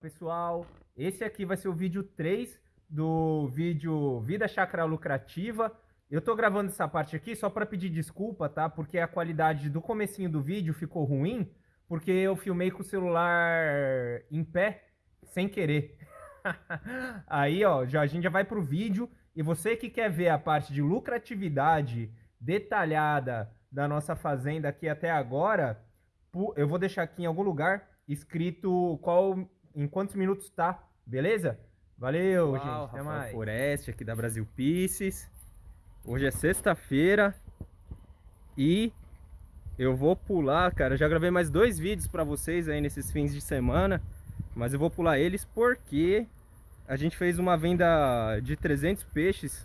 Pessoal, esse aqui vai ser o vídeo 3 do vídeo Vida Chakra Lucrativa. Eu tô gravando essa parte aqui só para pedir desculpa, tá? Porque a qualidade do comecinho do vídeo ficou ruim, porque eu filmei com o celular em pé, sem querer. Aí, ó, já, a gente já vai pro vídeo. E você que quer ver a parte de lucratividade detalhada da nossa fazenda aqui até agora, eu vou deixar aqui em algum lugar escrito qual em quantos minutos tá, beleza? Valeu, Uau, gente. Até Rafael mais. Foreste aqui da Brasil Pieces. Hoje é sexta-feira e eu vou pular, cara. já gravei mais dois vídeos para vocês aí nesses fins de semana, mas eu vou pular eles porque a gente fez uma venda de 300 peixes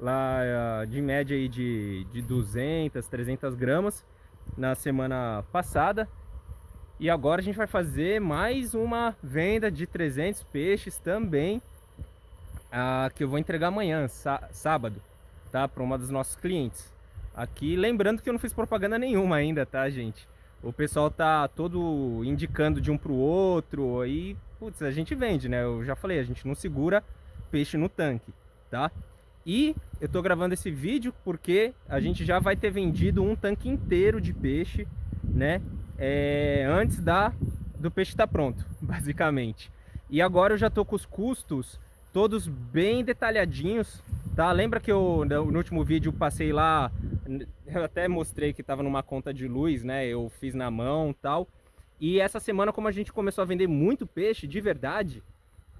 lá ah, de média aí de, de 200, 300 gramas na semana passada. E agora a gente vai fazer mais uma venda de 300 peixes também, ah, que eu vou entregar amanhã, sábado, tá? Para uma dos nossos clientes. Aqui, lembrando que eu não fiz propaganda nenhuma ainda, tá, gente? O pessoal tá todo indicando de um para o outro, aí, putz, a gente vende, né? Eu já falei, a gente não segura peixe no tanque, tá? E eu tô gravando esse vídeo porque a gente já vai ter vendido um tanque inteiro de peixe, né? É, antes da, do peixe estar tá pronto, basicamente. E agora eu já estou com os custos todos bem detalhadinhos, tá? Lembra que eu no último vídeo passei lá, eu até mostrei que estava numa conta de luz, né? Eu fiz na mão tal. E essa semana, como a gente começou a vender muito peixe, de verdade,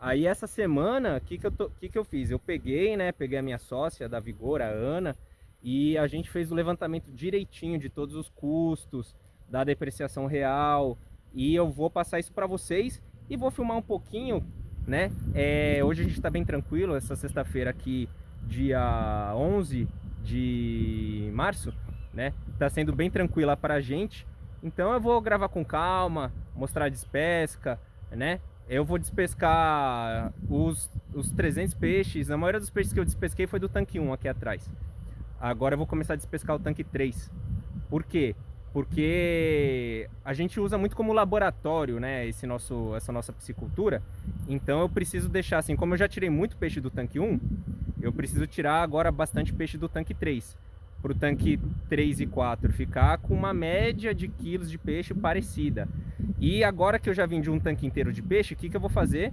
aí essa semana, o que que, eu que que eu fiz? Eu peguei, né? Peguei a minha sócia da Vigor, a Ana, e a gente fez o levantamento direitinho de todos os custos, da depreciação real e eu vou passar isso para vocês e vou filmar um pouquinho, né? É, hoje a gente está bem tranquilo, essa sexta-feira aqui, dia 11 de março, né? Tá sendo bem tranquila para a gente, então eu vou gravar com calma, mostrar a despesca, né? Eu vou despescar os, os 300 peixes, a maioria dos peixes que eu despesquei foi do tanque 1 aqui atrás. Agora eu vou começar a despescar o tanque 3. Por quê? Porque a gente usa muito como laboratório, né, esse nosso, essa nossa piscicultura. Então eu preciso deixar assim, como eu já tirei muito peixe do tanque 1, eu preciso tirar agora bastante peixe do tanque 3. Para o tanque 3 e 4 ficar com uma média de quilos de peixe parecida. E agora que eu já vendi um tanque inteiro de peixe, o que, que eu vou fazer?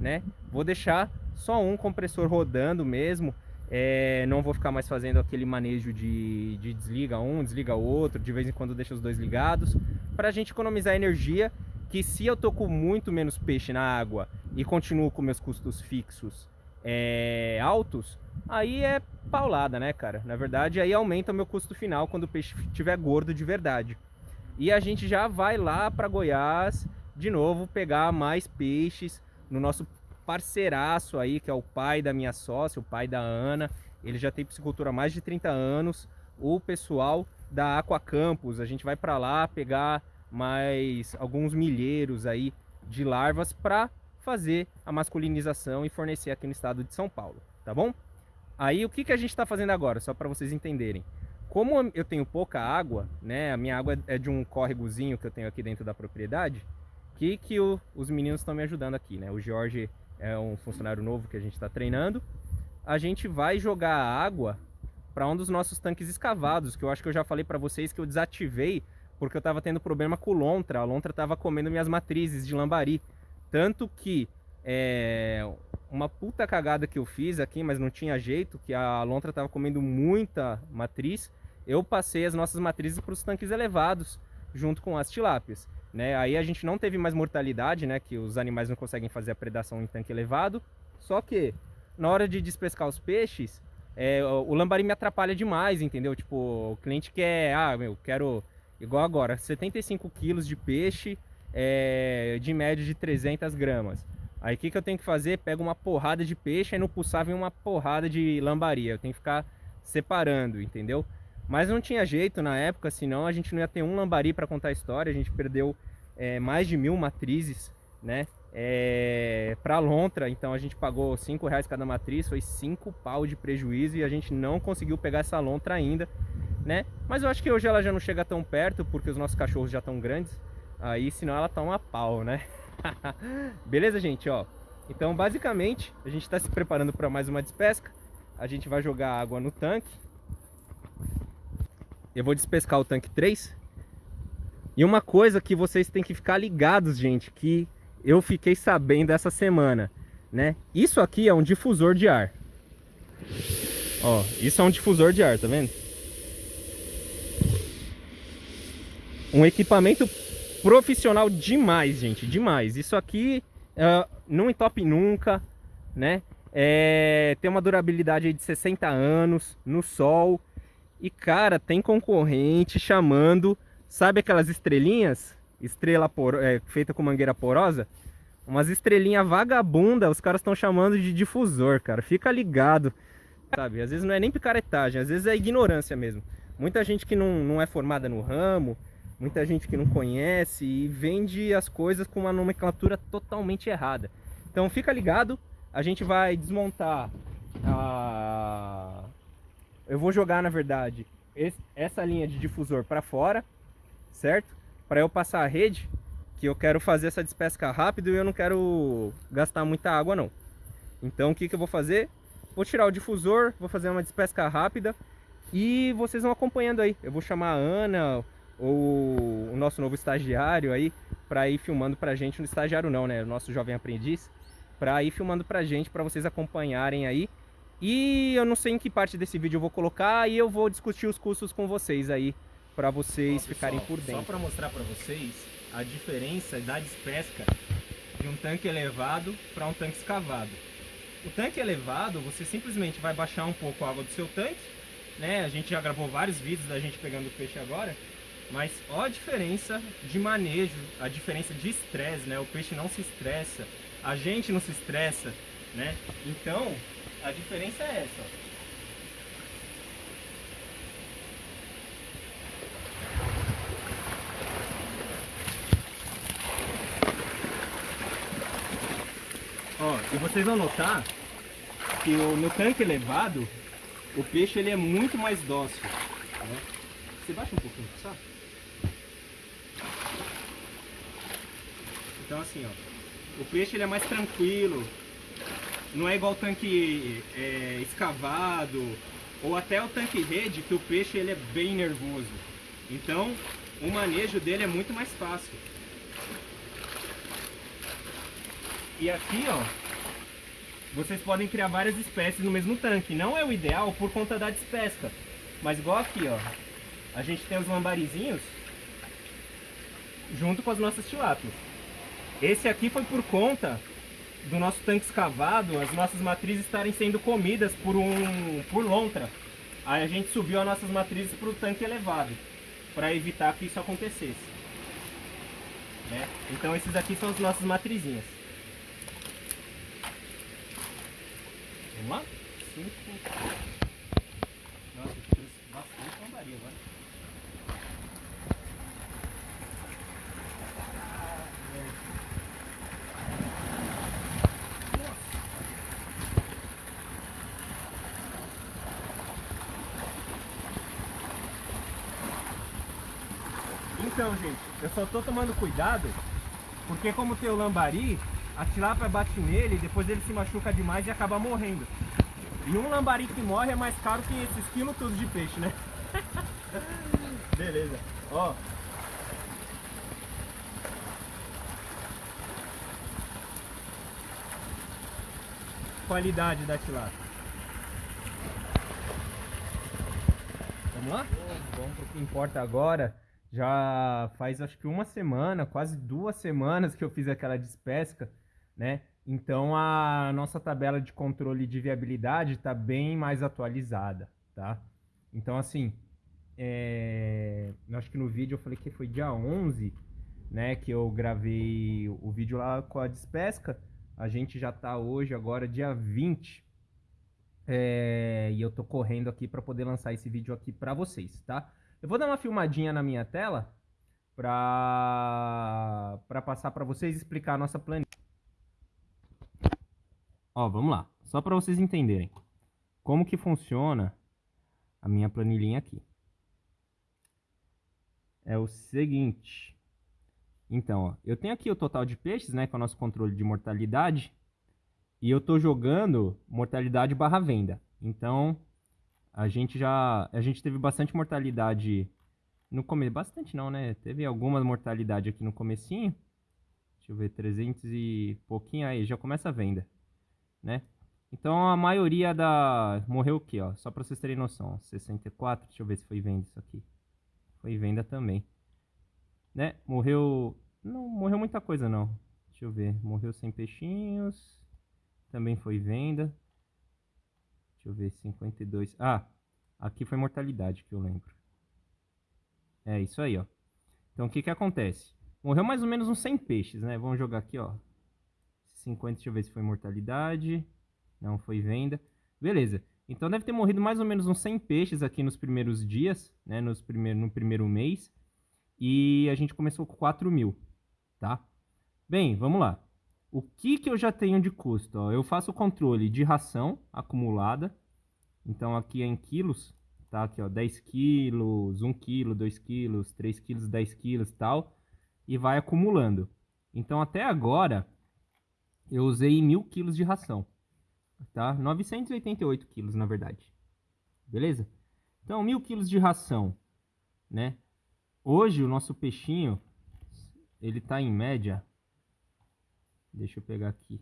Né? Vou deixar só um compressor rodando mesmo, é, não vou ficar mais fazendo aquele manejo de, de desliga um, desliga outro, de vez em quando deixa os dois ligados, para a gente economizar energia, que se eu tô com muito menos peixe na água e continuo com meus custos fixos é, altos, aí é paulada, né, cara? Na verdade, aí aumenta o meu custo final quando o peixe estiver gordo de verdade. E a gente já vai lá para Goiás, de novo, pegar mais peixes no nosso parceiraço aí, que é o pai da minha sócia, o pai da Ana. Ele já tem piscicultura há mais de 30 anos. O pessoal da Aqua Campus, a gente vai para lá pegar mais alguns milheiros aí de larvas para fazer a masculinização e fornecer aqui no estado de São Paulo, tá bom? Aí o que, que a gente está fazendo agora, só para vocês entenderem. Como eu tenho pouca água, né, a minha água é de um córregozinho que eu tenho aqui dentro da propriedade, que que o, os meninos estão me ajudando aqui, né? O Jorge é um funcionário novo que a gente está treinando, a gente vai jogar água para um dos nossos tanques escavados, que eu acho que eu já falei para vocês que eu desativei porque eu estava tendo problema com lontra, a lontra estava comendo minhas matrizes de lambari, tanto que é, uma puta cagada que eu fiz aqui, mas não tinha jeito, que a lontra estava comendo muita matriz, eu passei as nossas matrizes para os tanques elevados, junto com as tilápias. Né? Aí a gente não teve mais mortalidade, né? Que os animais não conseguem fazer a predação em tanque elevado. Só que na hora de despescar os peixes, é, o lambari me atrapalha demais, entendeu? Tipo, o cliente quer, ah, meu, quero igual agora, 75 quilos de peixe é, de média de 300 gramas. Aí o que, que eu tenho que fazer? Pego uma porrada de peixe, aí no pulsar vem uma porrada de lambari. Eu tenho que ficar separando, entendeu? Mas não tinha jeito na época, senão a gente não ia ter um lambari para contar a história. A gente perdeu é, mais de mil matrizes, né? É, para lontra, então a gente pagou cinco reais cada matriz, foi cinco pau de prejuízo e a gente não conseguiu pegar essa lontra ainda, né? Mas eu acho que hoje ela já não chega tão perto porque os nossos cachorros já estão grandes, aí senão ela tá uma pau, né? Beleza, gente, ó. Então, basicamente, a gente está se preparando para mais uma despesca. A gente vai jogar água no tanque. Eu vou despescar o tanque 3. E uma coisa que vocês têm que ficar ligados, gente, que eu fiquei sabendo essa semana, né? Isso aqui é um difusor de ar. Ó, isso é um difusor de ar, tá vendo? Um equipamento profissional demais, gente, demais. Isso aqui uh, não entope nunca, né? É, tem uma durabilidade de 60 anos no sol. E, cara, tem concorrente chamando, sabe aquelas estrelinhas? Estrela por, é, feita com mangueira porosa? Umas estrelinhas vagabunda, os caras estão chamando de difusor, cara. Fica ligado, sabe? Às vezes não é nem picaretagem, às vezes é ignorância mesmo. Muita gente que não, não é formada no ramo, muita gente que não conhece e vende as coisas com uma nomenclatura totalmente errada. Então fica ligado, a gente vai desmontar a... Eu vou jogar, na verdade, esse, essa linha de difusor para fora, certo? Para eu passar a rede, que eu quero fazer essa despesca rápido e eu não quero gastar muita água não. Então o que, que eu vou fazer? Vou tirar o difusor, vou fazer uma despesca rápida e vocês vão acompanhando aí. Eu vou chamar a Ana, ou o nosso novo estagiário aí para ir filmando pra gente, no estagiário não, né, o nosso jovem aprendiz, para ir filmando pra gente, para vocês acompanharem aí. E eu não sei em que parte desse vídeo eu vou colocar e eu vou discutir os custos com vocês aí, para vocês Ó, ficarem por dentro. Só para mostrar para vocês a diferença da despesca de um tanque elevado para um tanque escavado. O tanque elevado, você simplesmente vai baixar um pouco a água do seu tanque, né? A gente já gravou vários vídeos da gente pegando peixe agora. Mas ó a diferença de manejo, a diferença de estresse, né? O peixe não se estressa, a gente não se estressa, né? Então, a diferença é essa, ó. E vocês vão notar que no tanque elevado, o peixe ele é muito mais dócil. Né? Você baixa um pouquinho, sabe? Então assim, ó, o peixe ele é mais tranquilo, não é igual tanque é, escavado ou até o tanque rede que o peixe ele é bem nervoso. Então o manejo dele é muito mais fácil. E aqui, ó, vocês podem criar várias espécies no mesmo tanque. Não é o ideal por conta da despesca. Mas igual aqui, ó, a gente tem os lambarizinhos junto com as nossas tilápias. Esse aqui foi por conta do nosso tanque escavado, as nossas matrizes estarem sendo comidas por um por lontra. Aí a gente subiu as nossas matrizes para o tanque elevado, para evitar que isso acontecesse. Né? Então esses aqui são as nossas matrizinhas. Vamos lá? Cinco. Nossa, eu trouxe bastante lambaria agora. Então, gente, eu só tô tomando cuidado porque como tem o lambari, a tilápia bate nele, depois ele se machuca demais e acaba morrendo. E um lambari que morre é mais caro que esses quilos todos de peixe, né? Beleza. Ó. Qualidade da tilápia. Vamos lá? Vamos pro que importa agora. Já faz acho que uma semana, quase duas semanas que eu fiz aquela despesca, né? Então a nossa tabela de controle de viabilidade está bem mais atualizada, tá? Então assim, é... acho que no vídeo eu falei que foi dia 11, né? Que eu gravei o vídeo lá com a despesca. A gente já está hoje, agora dia 20. É... E eu tô correndo aqui para poder lançar esse vídeo aqui para vocês, tá? Eu vou dar uma filmadinha na minha tela para para passar para vocês explicar a nossa planilha. Ó, vamos lá. Só para vocês entenderem como que funciona a minha planilhinha aqui. É o seguinte. Então, ó, eu tenho aqui o total de peixes, né, com o nosso controle de mortalidade. E eu tô jogando mortalidade barra venda. Então, a gente já... A gente teve bastante mortalidade no começo. Bastante não, né? Teve alguma mortalidade aqui no comecinho. Deixa eu ver, 300 e pouquinho aí, já começa a venda, né? Então a maioria da... Morreu o quê, ó? Só pra vocês terem noção, 64, deixa eu ver se foi venda isso aqui. Foi venda também. Né? Morreu... Não morreu muita coisa não. Deixa eu ver, morreu 100 peixinhos. Também foi venda. Deixa eu ver, 52. Ah, aqui foi mortalidade que eu lembro. É isso aí, ó. Então o que que acontece? Morreu mais ou menos uns 100 peixes, né? Vamos jogar aqui, ó. 50, deixa eu ver se foi mortalidade. Não foi venda. Beleza. Então deve ter morrido mais ou menos uns 100 peixes aqui nos primeiros dias, né? Nos primeiro, no primeiro mês. E a gente começou com 4 mil, tá? Bem, vamos lá. O que, que eu já tenho de custo? Ó, eu faço o controle de ração acumulada. Então aqui é em quilos, tá? Aqui ó, 10 quilos, 1 quilo, 2 quilos, 3 quilos, 10 quilos e tal. E vai acumulando. Então até agora eu usei mil quilos de ração tá? 988 quilos, na verdade. Beleza? Então, mil quilos de ração, né? Hoje, o nosso peixinho, ele tá em média... Deixa eu pegar aqui.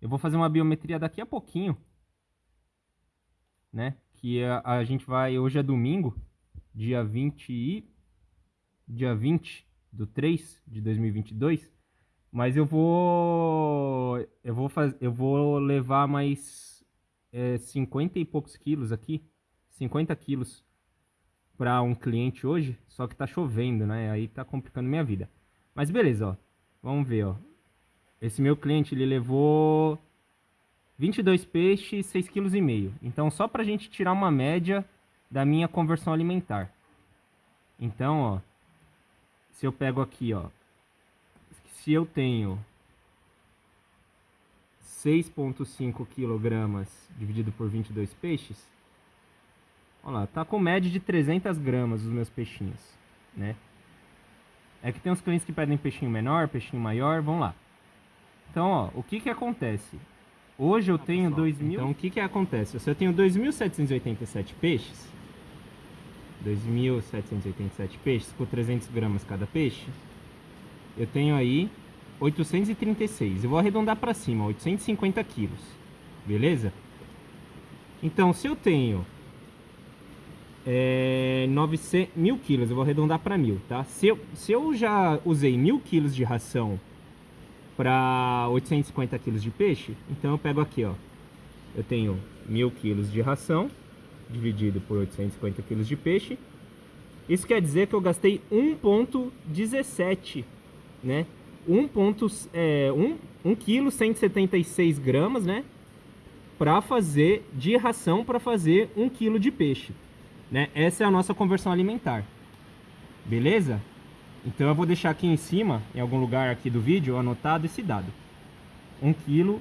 Eu vou fazer uma biometria daqui a pouquinho, né? Que a, a gente vai... Hoje é domingo, dia 20 e... Dia 20 do 3 de 2022. Mas eu vou. Eu vou fazer. Eu vou levar mais é, 50 e poucos quilos aqui. 50 quilos para um cliente hoje. Só que tá chovendo, né? Aí tá complicando minha vida. Mas beleza, ó. Vamos ver, ó. Esse meu cliente ele levou 22 peixes, 6,5 kg. Então só pra gente tirar uma média da minha conversão alimentar. Então, ó, se eu pego aqui, ó, se eu tenho 6,5 kg dividido por 22 peixes, olha lá, tá com média de 300 gramas os meus peixinhos, né? É que tem uns clientes que pedem peixinho menor, peixinho maior, vamos lá. Então, ó, o que que acontece? Hoje eu tenho 2.000... Então, o que que acontece? Se eu tenho 2.787 peixes, 2.787 peixes, por 300 gramas cada peixe, eu tenho aí 836. Eu vou arredondar para cima, 850 quilos. Beleza? Então, se eu tenho é, 900, mil quilos, eu vou arredondar para mil, tá? Se eu, se eu já usei mil quilos de ração para 850 quilos de peixe, então eu pego aqui, ó. Eu tenho mil quilos de ração dividido por 850 quilos de peixe. Isso quer dizer que eu gastei 1,17 né? 1 ponto, é, 1, 1 kg 176 gramas, né? Para fazer de ração para fazer 1 kg de peixe, né? Essa é a nossa conversão alimentar. Beleza? Então eu vou deixar aqui em cima, em algum lugar aqui do vídeo, anotado esse dado. 1 kg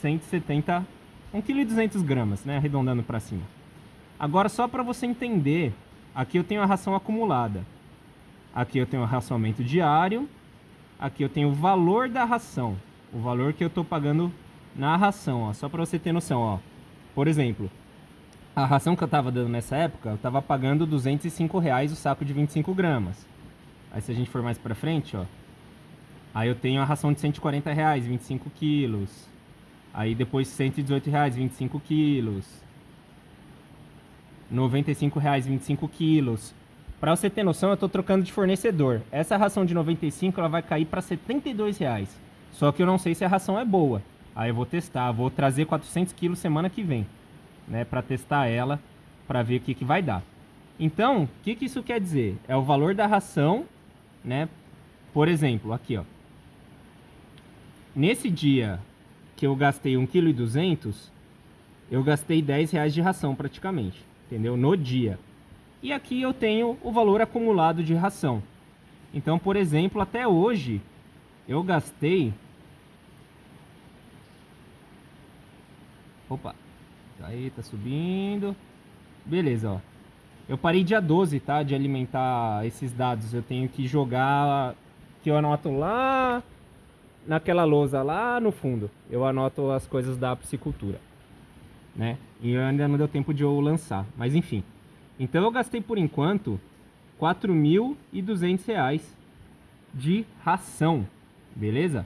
170, 1 kg 200 gramas, né? Arredondando para cima. Agora só para você entender, aqui eu tenho a ração acumulada. Aqui eu tenho o racionamento diário Aqui eu tenho o valor da ração. O valor que eu estou pagando na ração, ó. Só para você ter noção, ó. Por exemplo, a ração que eu estava dando nessa época, eu estava pagando 205 reais o saco de 25 gramas. Aí se a gente for mais para frente, ó. Aí eu tenho a ração de 140 reais, 25 quilos. Aí depois 118 reais, 25 quilos. 95 reais, 25 quilos. Para você ter noção, eu estou trocando de fornecedor. Essa ração de 95 ela vai cair para 72 reais. Só que eu não sei se a ração é boa. Aí eu vou testar, vou trazer 400 quilos semana que vem, né, para testar ela, para ver o que, que vai dar. Então, o que, que isso quer dizer? É o valor da ração, né? Por exemplo, aqui, ó. Nesse dia que eu gastei 1,2 kg, eu gastei 10 reais de ração praticamente, entendeu? No dia. E aqui eu tenho o valor acumulado de ração. Então, por exemplo, até hoje eu gastei... Opa, tá aí, tá subindo. Beleza, ó. Eu parei dia 12, tá? De alimentar esses dados. Eu tenho que jogar que eu anoto lá naquela lousa lá no fundo. Eu anoto as coisas da piscicultura, né? E ainda não deu tempo de eu lançar, mas enfim. Então eu gastei por enquanto R$ 4.200 de ração, beleza?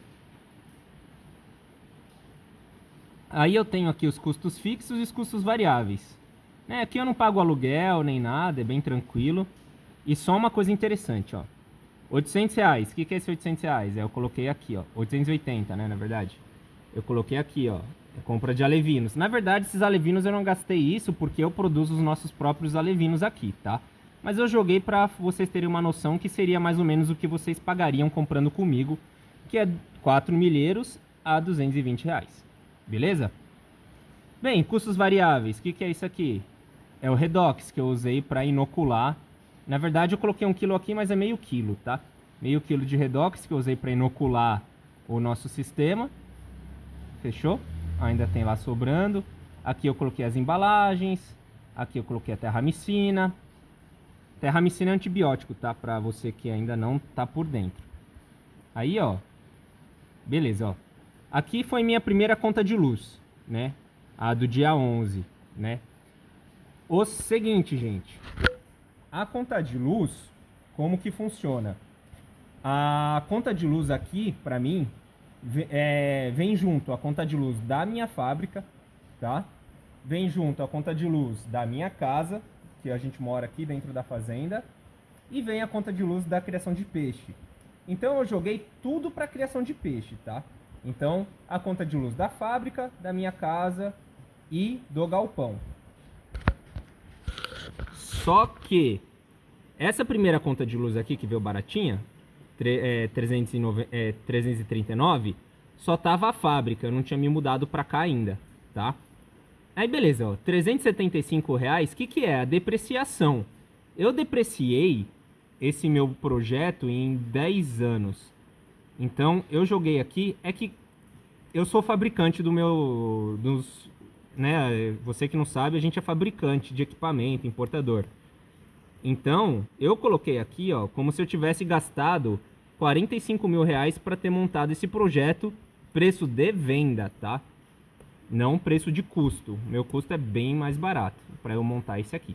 Aí eu tenho aqui os custos fixos e os custos variáveis. É, aqui eu não pago aluguel nem nada, é bem tranquilo. E só uma coisa interessante, ó. 800 reais. O que, que é esse 800 reais? É, eu coloquei aqui, ó. 880, né, na verdade. Eu coloquei aqui, ó. É compra de alevinos. Na verdade, esses alevinos eu não gastei isso porque eu produzo os nossos próprios alevinos aqui, tá? Mas eu joguei para vocês terem uma noção que seria mais ou menos o que vocês pagariam comprando comigo, que é 4 milheiros a 220 reais. Beleza? Bem, custos variáveis. O que, que é isso aqui? É o Redox que eu usei para inocular na verdade eu coloquei um quilo aqui, mas é meio quilo, tá? Meio quilo de redox que eu usei para inocular o nosso sistema. Fechou? Ainda tem lá sobrando. Aqui eu coloquei as embalagens. Aqui eu coloquei a terramicina. Terramicina é antibiótico, tá? Para você que ainda não tá por dentro. Aí, ó. Beleza, ó. Aqui foi minha primeira conta de luz, né? A do dia 11, né? O seguinte, gente. A conta de luz, como que funciona? A conta de luz aqui, para mim, é, vem junto a conta de luz da minha fábrica, tá? Vem junto a conta de luz da minha casa, que a gente mora aqui dentro da fazenda, e vem a conta de luz da criação de peixe. Então eu joguei tudo para criação de peixe, tá? Então a conta de luz da fábrica, da minha casa e do galpão. Só que essa primeira conta de luz aqui, que veio baratinha, é, 309, é, 339, só tava a fábrica, eu não tinha me mudado para cá ainda, tá? Aí beleza, ó, 375 reais, o que que é? A depreciação. Eu depreciei esse meu projeto em 10 anos. Então, eu joguei aqui, é que eu sou fabricante do meu, dos, né, você que não sabe, a gente é fabricante de equipamento, importador. Então, eu coloquei aqui, ó, como se eu tivesse gastado 45 mil reais para ter montado esse projeto, preço de venda, tá? Não preço de custo. Meu custo é bem mais barato para eu montar esse aqui.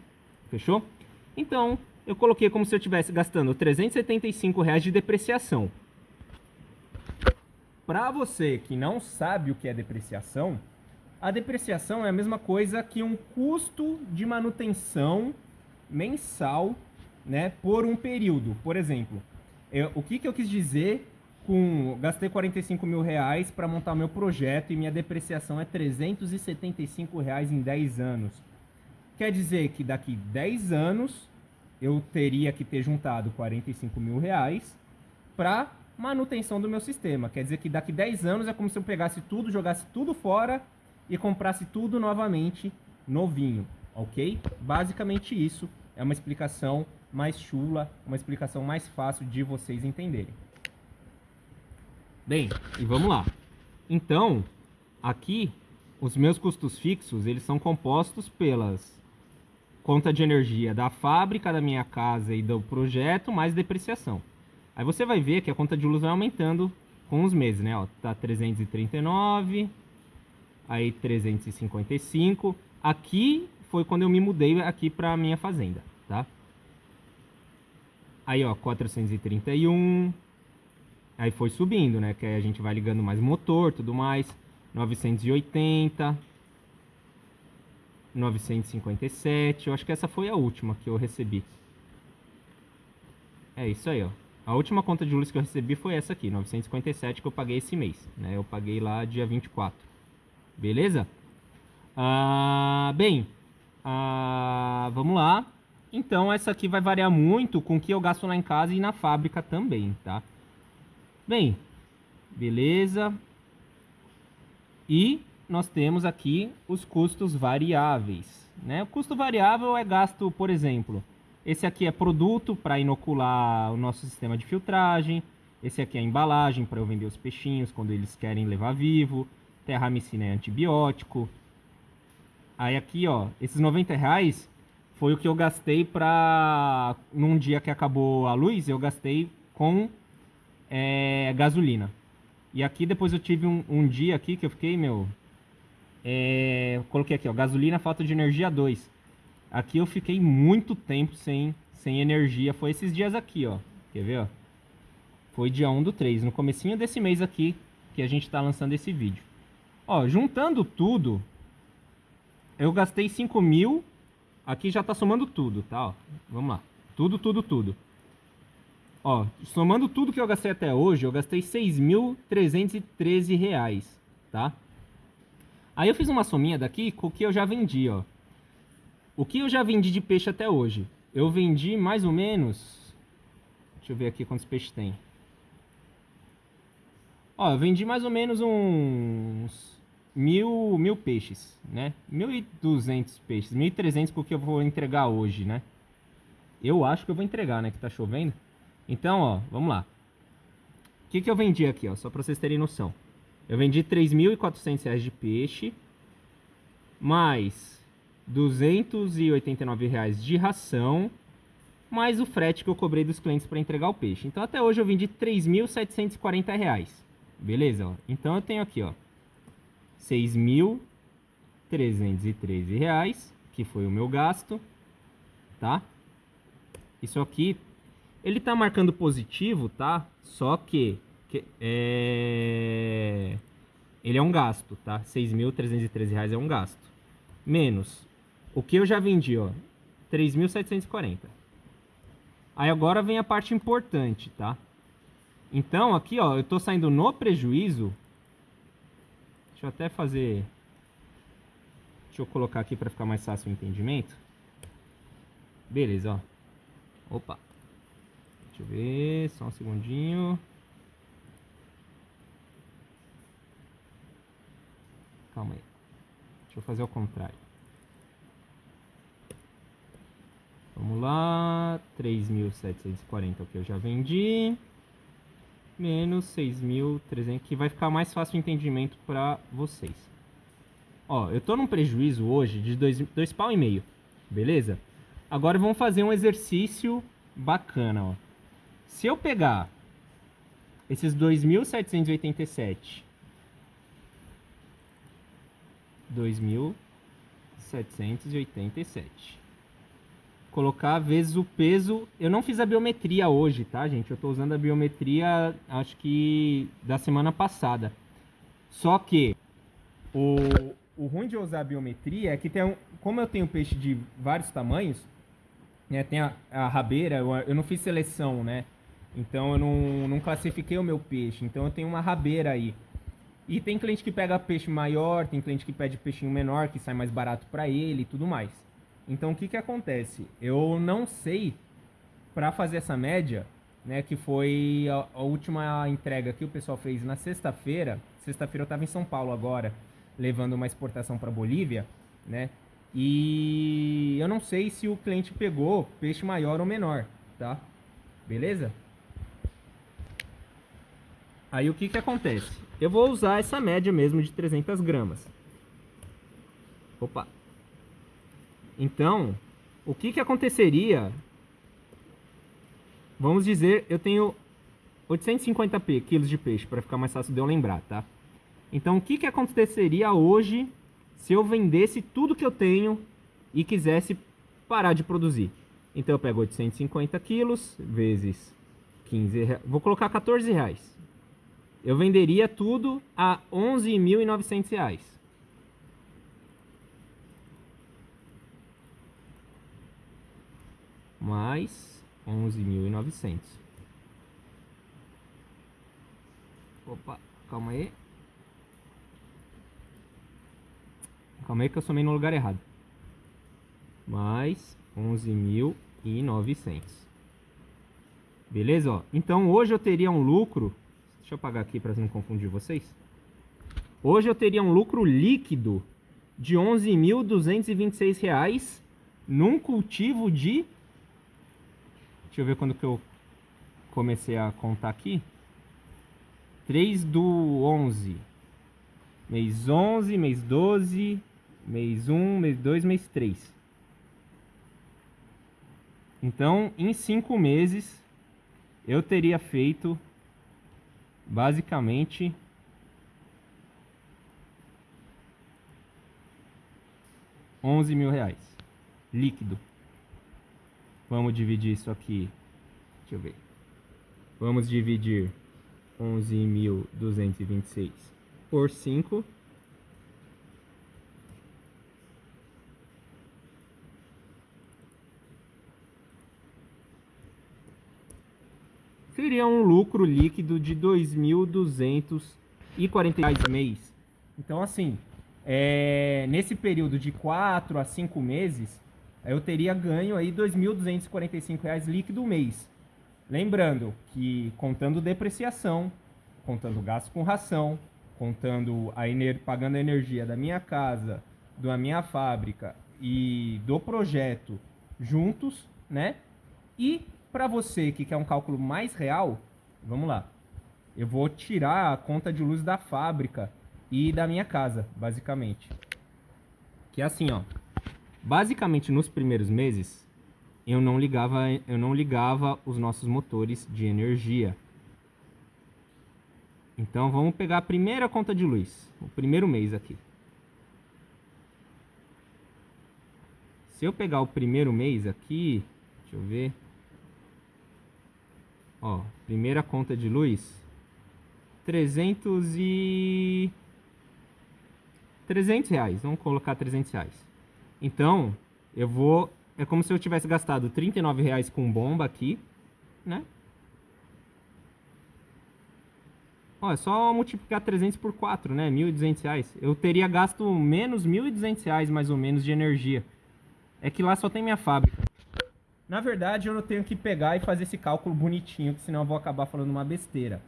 Fechou? Então, eu coloquei como se eu estivesse gastando 375 reais de depreciação. Para você que não sabe o que é depreciação, a depreciação é a mesma coisa que um custo de manutenção mensal né, por um período. Por exemplo, eu, o que, que eu quis dizer com... Gastei 45 mil reais para montar meu projeto e minha depreciação é 375 reais em 10 anos. Quer dizer que daqui 10 anos eu teria que ter juntado 45 mil reais para manutenção do meu sistema. Quer dizer que daqui 10 anos é como se eu pegasse tudo, jogasse tudo fora e comprasse tudo novamente novinho, ok? Basicamente isso é uma explicação mais chula, uma explicação mais fácil de vocês entenderem. Bem, e vamos lá. Então, aqui, os meus custos fixos, eles são compostos pelas conta de energia da fábrica, da minha casa e do projeto, mais depreciação. Aí você vai ver que a conta de luz vai aumentando com os meses, né? Ó, tá 339, aí 355. Aqui foi quando eu me mudei aqui para minha fazenda, tá? Aí, ó, 431. Aí foi subindo, né? Que aí a gente vai ligando mais motor, tudo mais. 980. 957. Eu acho que essa foi a última que eu recebi. É isso aí, ó. A última conta de luz que eu recebi foi essa aqui, 957, que eu paguei esse mês, né? Eu paguei lá dia 24. Beleza? Ah, bem, ah, vamos lá. Então, essa aqui vai variar muito com o que eu gasto lá em casa e na fábrica também, tá? Bem, beleza. E nós temos aqui os custos variáveis. Né? O custo variável é gasto, por exemplo, esse aqui é produto para inocular o nosso sistema de filtragem. Esse aqui é embalagem para eu vender os peixinhos quando eles querem levar vivo. Terramicina é antibiótico. Aí aqui, ó, esses 90 reais foi o que eu gastei pra... Num dia que acabou a luz, eu gastei com é gasolina. E aqui depois eu tive um, um dia aqui que eu fiquei, meu... É, coloquei aqui, ó, gasolina, falta de energia 2. Aqui eu fiquei muito tempo sem, sem energia. Foi esses dias aqui, ó. Quer ver, ó? Foi dia 1 do 3, no comecinho desse mês aqui que a gente tá lançando esse vídeo. Ó, juntando tudo, eu gastei 5 mil. Aqui já tá somando tudo, tá? Ó, vamos lá. Tudo, tudo, tudo. Ó, somando tudo que eu gastei até hoje, eu gastei 6.313 reais, tá? Aí eu fiz uma sominha daqui com o que eu já vendi, ó. O que eu já vendi de peixe até hoje? Eu vendi mais ou menos... Deixa eu ver aqui quantos peixes tem. Ó, eu vendi mais ou menos uns mil, mil peixes, né? 1.200 peixes, 1.300 com o que eu vou entregar hoje, né? Eu acho que eu vou entregar, né? Que tá chovendo. Então, ó, vamos lá. O que, que eu vendi aqui, ó? Só para vocês terem noção. Eu vendi R$ 3.400 de peixe, mais 289 reais de ração, mais o frete que eu cobrei dos clientes para entregar o peixe. Então, até hoje eu vendi 3.740 reais. Beleza? Então, eu tenho aqui, ó, 6.313 reais, que foi o meu gasto, tá? Isso aqui ele tá marcando positivo, tá? Só que, que é... ele é um gasto, tá? R$ 6.313 é um gasto. Menos o que eu já vendi, ó, 3.740. Aí agora vem a parte importante, tá? Então, aqui, ó, eu tô saindo no prejuízo. Deixa eu até fazer... Deixa eu colocar aqui para ficar mais fácil o entendimento. Beleza, ó. Opa. Deixa eu ver, só um segundinho. Calma aí. Deixa eu fazer ao contrário. Vamos lá. 3.740 que eu já vendi. Menos 6.300, que vai ficar mais fácil o entendimento para vocês. Ó, eu tô num prejuízo hoje de 2 dois, dois pau e meio, beleza? Agora vamos fazer um exercício bacana, ó. Se eu pegar esses 2.787, 2.787, colocar vezes o peso, eu não fiz a biometria hoje, tá, gente? Eu estou usando a biometria, acho que da semana passada. Só que o, o ruim de usar a biometria é que tem um, como eu tenho peixe de vários tamanhos, né, tem a, a rabeira, eu, eu não fiz seleção, né? Então eu não, não classifiquei o meu peixe. Então eu tenho uma rabeira aí. E tem cliente que pega peixe maior, tem cliente que pede peixinho menor, que sai mais barato para ele e tudo mais. Então o que que acontece? Eu não sei para fazer essa média, né, que foi a, a, última entrega que o pessoal fez na sexta-feira. Sexta-feira eu estava em São Paulo agora, levando uma exportação para Bolívia, né? E eu não sei se o cliente pegou peixe maior ou menor, tá? Beleza? Aí o que que acontece? Eu vou usar essa média mesmo de 300 gramas. Opa. Então, o que que aconteceria? Vamos dizer, eu tenho 850 quilos de peixe, para ficar mais fácil de eu lembrar, tá? Então, o que que aconteceria hoje se eu vendesse tudo que eu tenho e quisesse parar de produzir? Então, eu pego 850 quilos vezes 15 reais. Vou colocar 14 reais eu venderia tudo a 11.900 reais. Mais 11.900. Opa, calma aí. Calma aí que eu somei no lugar errado. Mais 11.900. Beleza, ó. Então hoje eu teria um lucro Deixa eu apagar aqui para não confundir vocês. Hoje eu teria um lucro líquido de R$ 11.226 num cultivo de... Deixa eu ver quando que eu comecei a contar aqui. 3 do 11. Mês 11, mês 12, mês 1, mês 2, mês 3. Então, em 5 meses, eu teria feito basicamente onze mil reais líquido. Vamos dividir isso aqui. Deixa eu ver. Vamos dividir 11.226 por 5. Seria um lucro líquido de 2.240 mês. Então, assim, é, nesse período de 4 a 5 meses, eu teria ganho aí R$ 2.245 líquido mês. Lembrando que contando depreciação, contando gasto com ração, contando a ener pagando a energia da minha casa, da minha fábrica e do projeto juntos, né? E para você que quer um cálculo mais real, vamos lá. Eu vou tirar a conta de luz da fábrica e da minha casa, basicamente. Que é assim, ó. Basicamente nos primeiros meses, eu não ligava, eu não ligava os nossos motores de energia. Então vamos pegar a primeira conta de luz, o primeiro mês aqui. Se eu pegar o primeiro mês aqui, deixa eu ver. Ó, primeira conta de luz, 300 e 300 reais. Vamos colocar 300 reais. Então, eu vou é como se eu tivesse gastado 39 reais com bomba aqui, né? Ó, é só multiplicar 300 por 4, né? 1.200 reais. Eu teria gasto menos 1.200 reais, mais ou menos, de energia. É que lá só tem minha fábrica. Na verdade, eu não tenho que pegar e fazer esse cálculo bonitinho, que senão eu vou acabar falando uma besteira.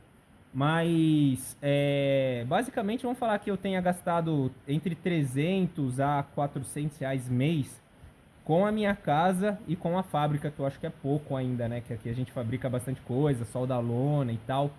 Mas, é, basicamente, vamos falar que eu tenha gastado entre 300 a 400 reais mês com a minha casa e com a fábrica, que eu acho que é pouco ainda, né? Que aqui a gente fabrica bastante coisa, solda lona e tal.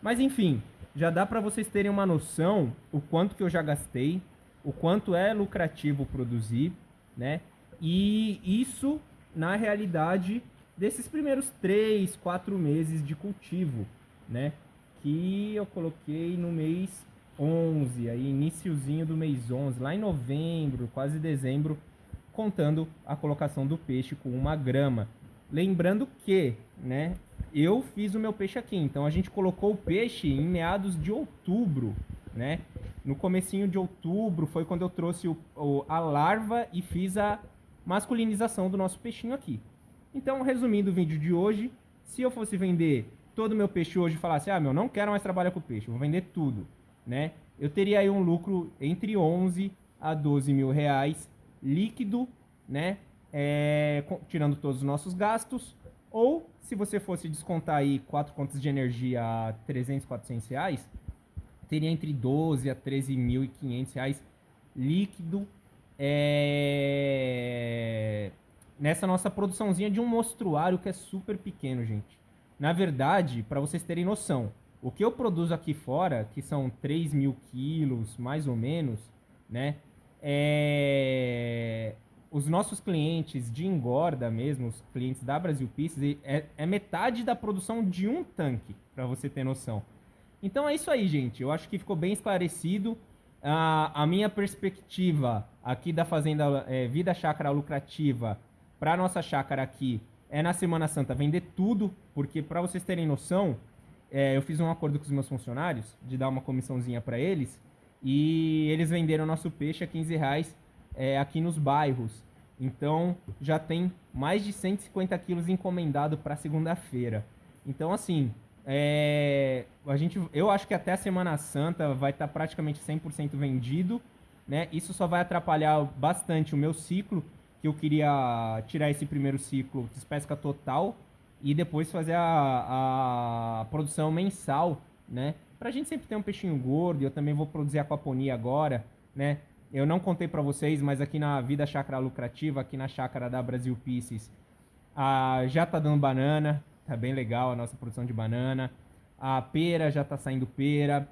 Mas enfim, já dá para vocês terem uma noção o quanto que eu já gastei, o quanto é lucrativo produzir, né? E isso na realidade desses primeiros 3, 4 meses de cultivo, né? Que eu coloquei no mês 11, aí iniciozinho do mês 11, lá em novembro, quase dezembro, contando a colocação do peixe com uma grama. Lembrando que, né, eu fiz o meu peixe aqui, então a gente colocou o peixe em meados de outubro, né? No comecinho de outubro foi quando eu trouxe o, o, a larva e fiz a masculinização do nosso peixinho aqui. Então, resumindo o vídeo de hoje, se eu fosse vender todo o meu peixe hoje e falasse, ah, meu, não quero mais trabalhar com peixe, vou vender tudo, né? Eu teria aí um lucro entre 11 a 12 mil reais líquido, né? É, tirando todos os nossos gastos. Ou, se você fosse descontar aí quatro contas de energia a 300, 400 reais, teria entre 12 a 13.500 reais líquido é... nessa nossa produçãozinha de um mostruário que é super pequeno, gente. Na verdade, para vocês terem noção, o que eu produzo aqui fora, que são 3 mil quilos, mais ou menos, né? é, os nossos clientes de engorda mesmo, os clientes da Brasil Pieces, é, é metade da produção de um tanque, para você ter noção. Então é isso aí, gente. Eu acho que ficou bem esclarecido. A, a minha perspectiva aqui da Fazenda é, Vida Chácara Lucrativa para nossa chácara aqui é na Semana Santa vender tudo, porque para vocês terem noção, é, eu fiz um acordo com os meus funcionários de dar uma comissãozinha para eles e eles venderam nosso peixe a 15 reais é, aqui nos bairros. Então já tem mais de 150 quilos encomendado para segunda-feira. Então assim, é, a gente, eu acho que até a Semana Santa vai estar tá praticamente 100% vendido. Né? Isso só vai atrapalhar bastante o meu ciclo, que eu queria tirar esse primeiro ciclo de pesca total e depois fazer a, a produção mensal, né? Pra gente sempre ter um peixinho gordo, eu também vou produzir aquaponia agora, né? Eu não contei para vocês, mas aqui na Vida Chácara Lucrativa, aqui na chácara da Brasil Pieces, a, já tá dando banana, tá bem legal a nossa produção de banana. A pera já tá saindo pera.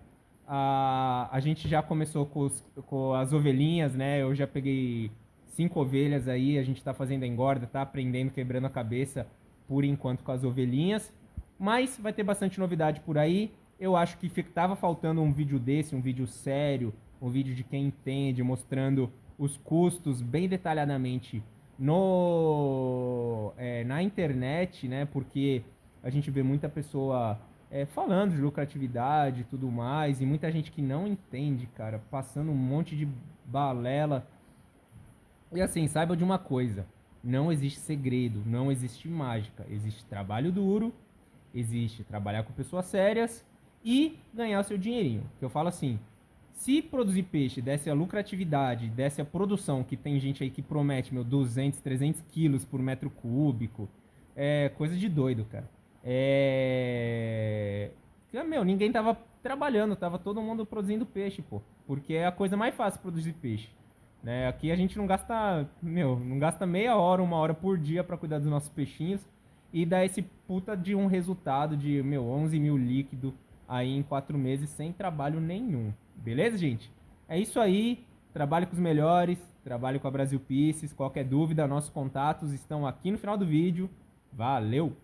A, a gente já começou com, os, com as ovelhinhas, né? Eu já peguei cinco ovelhas aí, a gente tá fazendo a engorda, tá aprendendo, quebrando a cabeça por enquanto com as ovelhinhas. Mas vai ter bastante novidade por aí. Eu acho que tava faltando um vídeo desse, um vídeo sério, um vídeo de quem entende, mostrando os custos bem detalhadamente no é, na internet, né? Porque a gente vê muita pessoa é, falando de lucratividade e tudo mais, e muita gente que não entende, cara, passando um monte de balela. E assim, saiba de uma coisa: não existe segredo, não existe mágica, existe trabalho duro, existe trabalhar com pessoas sérias e ganhar o seu dinheirinho. Que eu falo assim, se produzir peixe desse a lucratividade, desse a produção, que tem gente aí que promete, meu, 200, 300 quilos por metro cúbico, é coisa de doido, cara. É... Meu, ninguém tava trabalhando, tava todo mundo produzindo peixe, pô. Porque é a coisa mais fácil produzir peixe. Né? Aqui a gente não gasta, meu, não gasta meia hora, uma hora por dia para cuidar dos nossos peixinhos e dá esse puta de um resultado de, meu, 11 mil líquido aí em quatro meses sem trabalho nenhum. Beleza, gente? É isso aí. Trabalhe com os melhores, trabalhe com a Brasil Pieces. Qualquer dúvida, nossos contatos estão aqui no final do vídeo. Valeu!